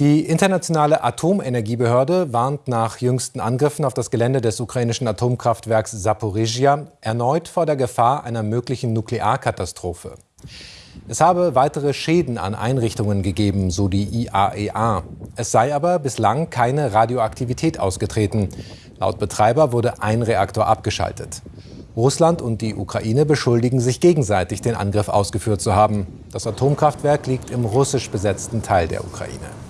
Die internationale Atomenergiebehörde warnt nach jüngsten Angriffen auf das Gelände des ukrainischen Atomkraftwerks Saporizhia erneut vor der Gefahr einer möglichen Nuklearkatastrophe. Es habe weitere Schäden an Einrichtungen gegeben, so die IAEA. Es sei aber bislang keine Radioaktivität ausgetreten. Laut Betreiber wurde ein Reaktor abgeschaltet. Russland und die Ukraine beschuldigen sich gegenseitig, den Angriff ausgeführt zu haben. Das Atomkraftwerk liegt im russisch besetzten Teil der Ukraine.